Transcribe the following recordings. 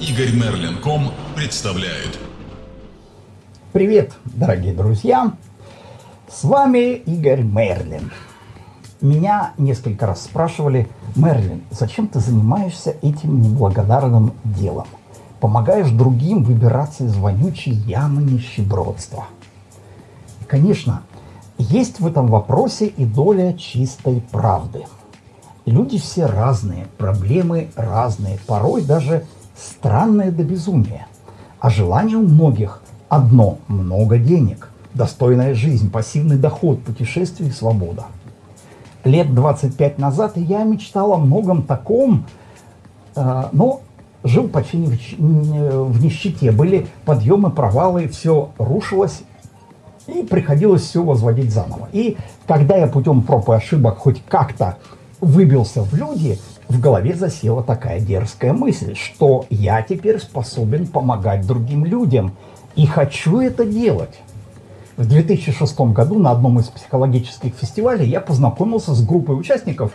Игорь Мерлин.ком представляет. Привет, дорогие друзья! С вами Игорь Мерлин. Меня несколько раз спрашивали, Мерлин, зачем ты занимаешься этим неблагодарным делом? Помогаешь другим выбираться из вонючей ямы нищебродства. Конечно, есть в этом вопросе и доля чистой правды. Люди все разные, проблемы разные, порой даже странные до безумия. А желание у многих одно – много денег, достойная жизнь, пассивный доход, путешествие и свобода. Лет 25 назад я мечтал о многом таком, э, но жил почти в нищете. Были подъемы, провалы, все рушилось, и приходилось все возводить заново. И когда я путем проб и ошибок хоть как-то выбился в люди, в голове засела такая дерзкая мысль, что я теперь способен помогать другим людям и хочу это делать. В 2006 году на одном из психологических фестивалей я познакомился с группой участников,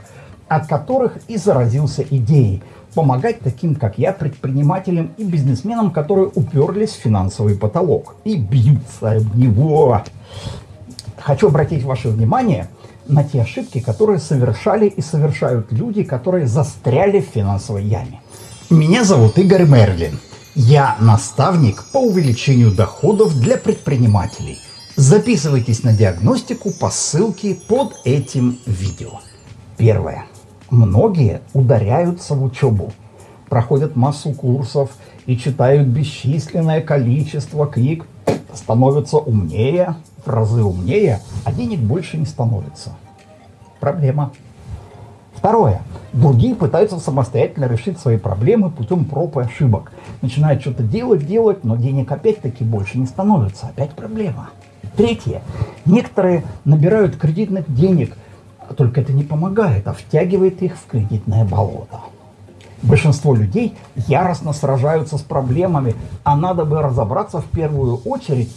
от которых и заразился идеей помогать таким, как я, предпринимателям и бизнесменам, которые уперлись в финансовый потолок и бьются об него. Хочу обратить ваше внимание на те ошибки, которые совершали и совершают люди, которые застряли в финансовой яме. Меня зовут Игорь Мерлин. Я наставник по увеличению доходов для предпринимателей. Записывайтесь на диагностику по ссылке под этим видео. Первое. Многие ударяются в учебу, проходят массу курсов и читают бесчисленное количество книг, становятся умнее, в разы умнее, а денег больше не становится. Проблема. Второе. Другие пытаются самостоятельно решить свои проблемы путем проб и ошибок. Начинают что-то делать, делать, но денег опять-таки больше не становится. Опять проблема. Третье. Некоторые набирают кредитных денег, только это не помогает, а втягивает их в кредитное болото. Большинство людей яростно сражаются с проблемами, а надо бы разобраться в первую очередь,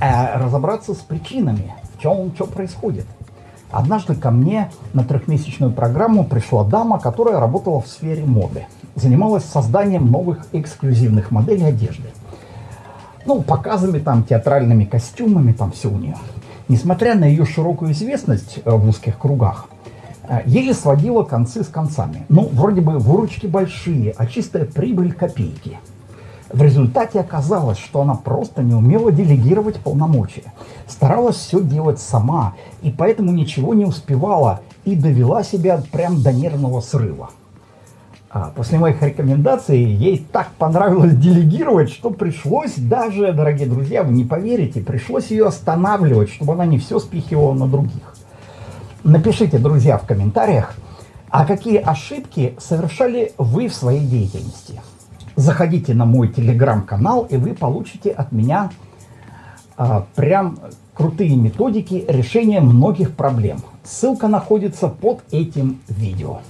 э, разобраться с причинами, в чем что происходит. Однажды ко мне на трехмесячную программу пришла дама, которая работала в сфере моды. Занималась созданием новых эксклюзивных моделей одежды. Ну, показами там, театральными костюмами, там все у нее несмотря на ее широкую известность э, в узких кругах, еле сводила концы с концами. Ну, вроде бы выручки большие, а чистая прибыль копейки. В результате оказалось, что она просто не умела делегировать полномочия. Старалась все делать сама, и поэтому ничего не успевала и довела себя прям до нервного срыва. А после моих рекомендаций ей так понравилось делегировать, что пришлось даже, дорогие друзья, вы не поверите, пришлось ее останавливать, чтобы она не все спихивала на других. Напишите, друзья, в комментариях, а какие ошибки совершали вы в своей деятельности. Заходите на мой телеграм-канал, и вы получите от меня а, прям крутые методики решения многих проблем. Ссылка находится под этим видео.